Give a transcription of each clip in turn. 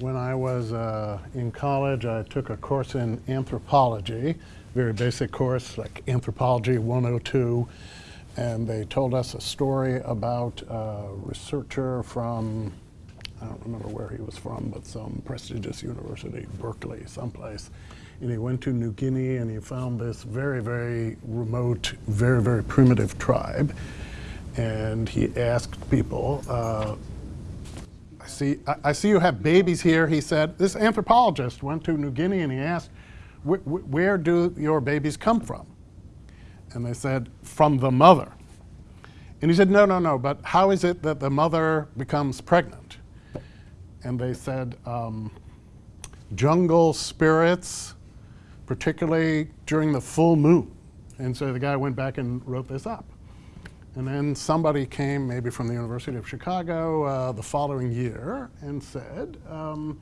When I was uh, in college, I took a course in anthropology, very basic course, like Anthropology 102, and they told us a story about a researcher from, I don't remember where he was from, but some prestigious university, Berkeley, someplace. And he went to New Guinea and he found this very, very remote, very, very primitive tribe. And he asked people, uh, see, I, I see you have babies here, he said. This anthropologist went to New Guinea and he asked, "Wh- wh- where do your babies come from? And they said, from the mother. And he said, no, no, no, but how is it that the mother becomes pregnant? And they said, um, jungle spirits, particularly during the full moon. And so the guy went back and wrote this up. And then somebody came, maybe from the University of Chicago, uh, the following year and said, um,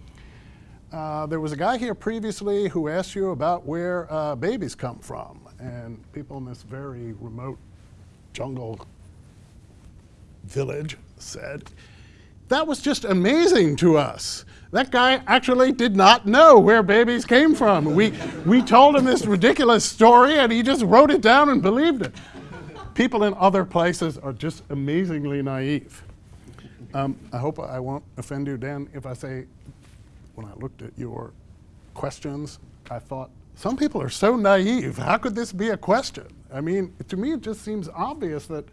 uh, there was a guy here previously who asked you about where uh, babies come from. And people in this very remote jungle village said, that was just amazing to us. That guy actually did not know where babies came from. We, we told him this ridiculous story and he just wrote it down and believed it. People in other places are just amazingly naive. Um, I hope I won't offend you, Dan, if I say, when I looked at your questions, I thought, some people are so naive. How could this be a question? I mean, to me, it just seems obvious that,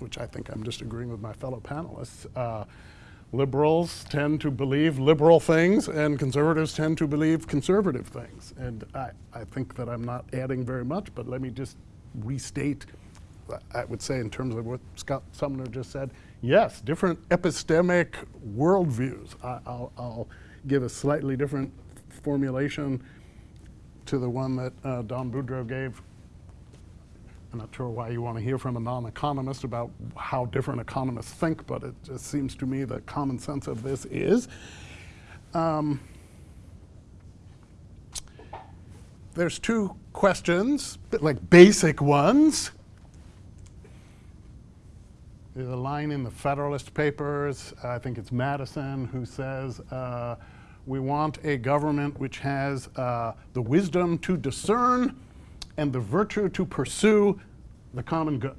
which I think I'm just agreeing with my fellow panelists, uh, liberals tend to believe liberal things and conservatives tend to believe conservative things. And I, I think that I'm not adding very much, but let me just restate, I would say in terms of what Scott Sumner just said, yes, different epistemic worldviews. I, I'll, I'll give a slightly different formulation to the one that uh, Don Boudreaux gave. I'm not sure why you want to hear from a non-economist about how different economists think, but it just seems to me the common sense of this is. Um, there's two questions, like basic ones. A line in the Federalist Papers, I think it's Madison, who says, uh, we want a government which has uh, the wisdom to discern and the virtue to pursue the common good.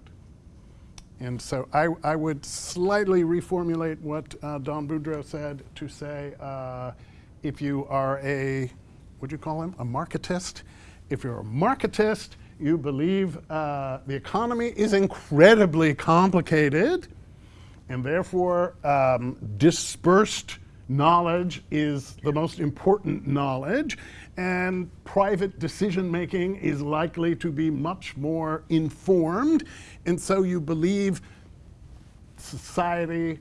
And so I, I would slightly reformulate what uh, Don Boudreaux said to say, uh, if you are a, what do you call him, a marketist? If you're a marketist, you believe uh, the economy is incredibly complicated, and therefore um, dispersed knowledge is the most important knowledge, and private decision making is likely to be much more informed, and so you believe society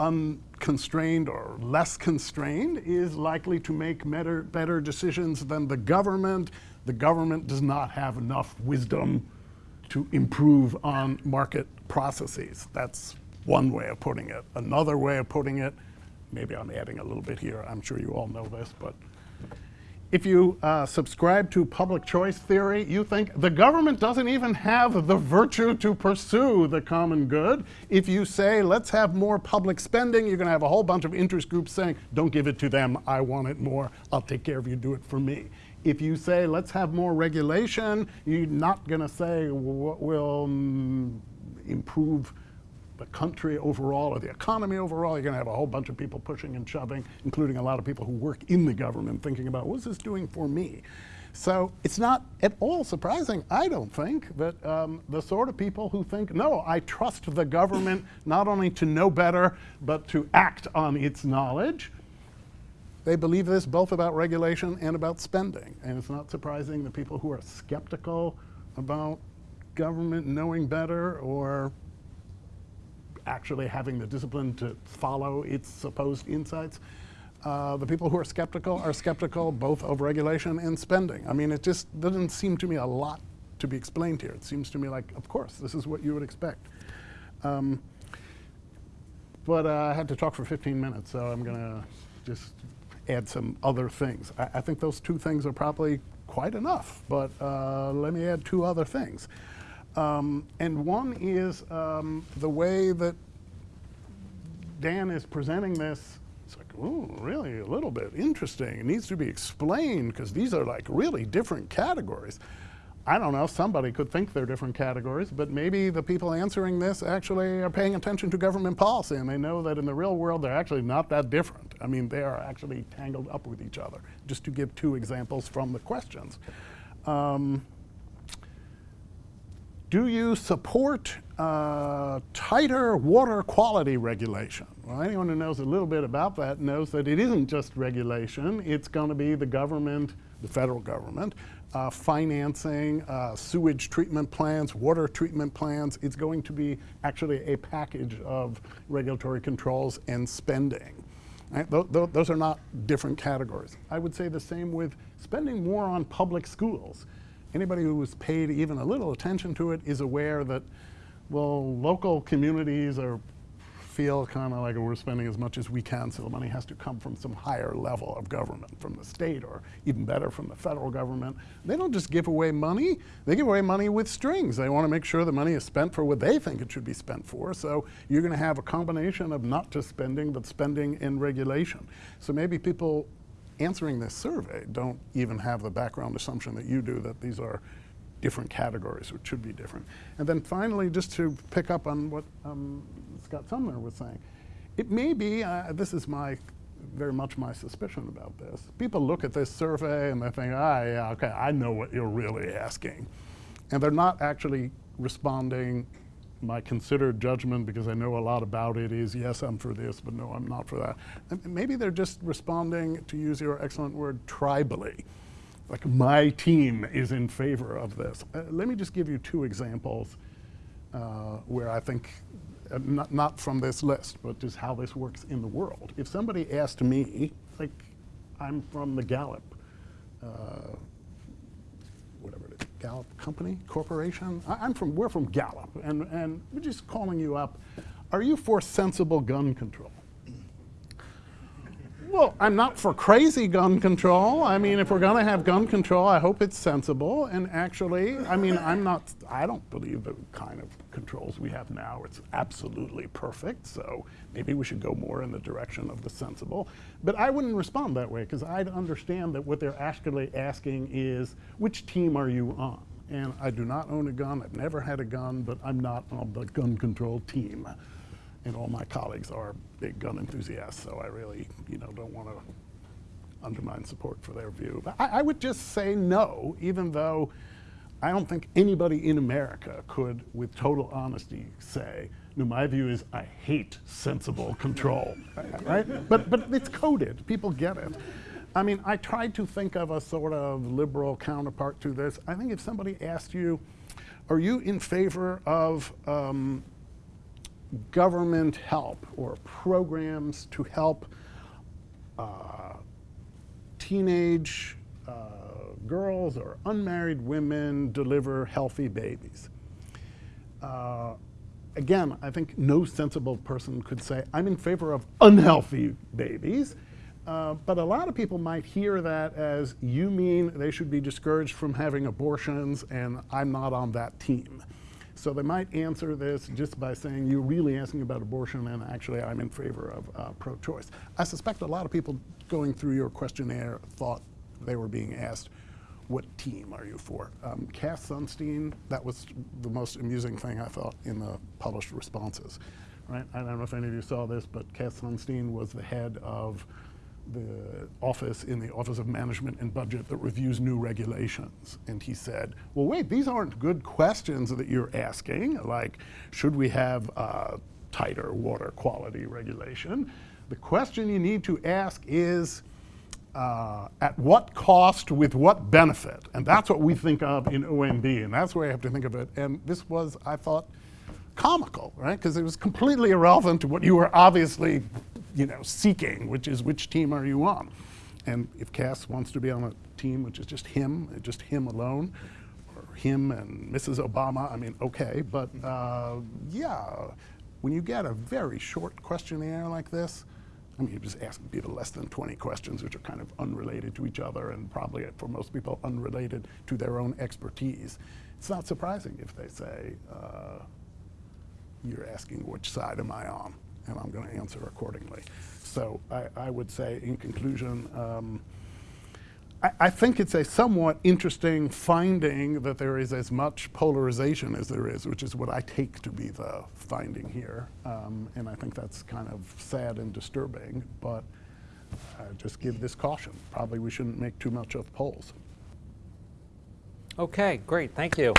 unconstrained or less constrained is likely to make better, better decisions than the government. The government does not have enough wisdom to improve on market processes. That's one way of putting it. Another way of putting it maybe I'm adding a little bit here. I'm sure you all know this, but if you uh, subscribe to public choice theory, you think the government doesn't even have the virtue to pursue the common good. If you say, let's have more public spending, you're going to have a whole bunch of interest groups saying, don't give it to them, I want it more, I'll take care of you, do it for me. If you say, let's have more regulation, you're not going to say what will mm, improve the country overall or the economy overall, you're going to have a whole bunch of people pushing and shoving, including a lot of people who work in the government thinking about what's this doing for me? So it's not at all surprising, I don't think, that um, the sort of people who think, no, I trust the government not only to know better, but to act on its knowledge, they believe this both about regulation and about spending. And it's not surprising that people who are skeptical about government knowing better or actually having the discipline to follow its supposed insights. Uh, the people who are skeptical are skeptical both of regulation and spending. I mean, it just doesn't seem to me a lot to be explained here. It seems to me like, of course, this is what you would expect. Um, but uh, I had to talk for 15 minutes, so I'm going to just add some other things. I, I, think those two things are probably quite enough, but uh, let me add two other things. Um, and one is um, the way that Dan is presenting this It's like, oh, really, a little bit interesting. It needs to be explained because these are like really different categories. I don't know, somebody could think they're different categories, but maybe the people answering this actually are paying attention to government policy and they know that in the real world they're actually not that different. I mean, they are actually tangled up with each other, just to give two examples from the questions. Um, do you support uh, tighter water quality regulation? Well, anyone who knows a little bit about that knows that it isn't just regulation. It's going to be the government, the federal government, uh, financing uh, sewage treatment plants, water treatment plants. It's going to be actually a package of regulatory controls and spending. Right? Th th those are not different categories. I would say the same with spending more on public schools. Anybody who has paid even a little attention to it is aware that, well, local communities are feel kind of like we're spending as much as we can, so the money has to come from some higher level of government, from the state or even better from the federal government. They don't just give away money, they give away money with strings. They want to make sure the money is spent for what they think it should be spent for. So you're going to have a combination of not just spending, but spending in regulation. So maybe people answering this survey don't even have the background assumption that you do that these are different categories, which should be different. And then finally, just to pick up on what um, Scott Sumner was saying, it may be, uh, this is my, very much my suspicion about this. People look at this survey and they think, ah, yeah, okay, I know what you're really asking. And they're not actually responding my considered judgment, because I know a lot about it, is yes, I'm for this, but no, I'm not for that. And maybe they're just responding, to use your excellent word, tribally like my team is in favor of this. Uh, let me just give you two examples uh, where I think, uh, not, not from this list, but just how this works in the world. If somebody asked me, like I'm from the Gallup, uh, whatever it is, Gallup Company, Corporation, I, am from, we're from Gallup, and, and we're just calling you up, are you for sensible gun control? Well, I'm not for crazy gun control. I mean, if we're going to have gun control, I hope it's sensible. And actually, I mean, I'm not, I don't believe the kind of controls we have now, it's absolutely perfect. So maybe we should go more in the direction of the sensible. But I wouldn't respond that way because I'd understand that what they're actually asking is, which team are you on? And I do not own a gun, I've never had a gun, but I'm not on the gun control team and all my colleagues are big gun enthusiasts, so I really, you know, don't want to undermine support for their view. But I, I, would just say no, even though I don't think anybody in America could, with total honesty, say, no, my view is I hate sensible control, right? But, but it's coded, people get it. I mean, I tried to think of a sort of liberal counterpart to this. I think if somebody asked you, are you in favor of um, government help or programs to help uh, teenage uh, girls or unmarried women deliver healthy babies. Uh, again, I think no sensible person could say, I'm in favor of unhealthy babies. Uh, but a lot of people might hear that as, you mean they should be discouraged from having abortions and I'm not on that team. So they might answer this just by saying, you're really asking about abortion and actually I'm in favor of uh, pro-choice. I suspect a lot of people going through your questionnaire thought they were being asked, what team are you for? Um, Cass Sunstein, that was the most amusing thing I thought in the published responses. Right? I don't know if any of you saw this, but Cass Sunstein was the head of the office in the Office of Management and Budget that reviews new regulations. And he said, well, wait, these aren't good questions that you're asking, like, should we have tighter water quality regulation? The question you need to ask is, uh, at what cost with what benefit? And that's what we think of in OMB, and that's where I have to think of it. And this was, I thought, comical, right? Because it was completely irrelevant to what you were obviously you know, seeking, which is which team are you on? And if Cass wants to be on a team which is just him, just him alone, or him and Mrs. Obama, I mean, okay, but uh, yeah, when you get a very short questionnaire like this, I mean, you're just asking people less than 20 questions, which are kind of unrelated to each other and probably, for most people, unrelated to their own expertise. It's not surprising if they say, uh, you're asking which side am I on? And I'm going to answer accordingly. So I, I would say, in conclusion, um, I, I think it's a somewhat interesting finding that there is as much polarization as there is, which is what I take to be the finding here. Um, and I think that's kind of sad and disturbing, but I just give this caution. Probably we shouldn't make too much of polls. Okay, great, thank you.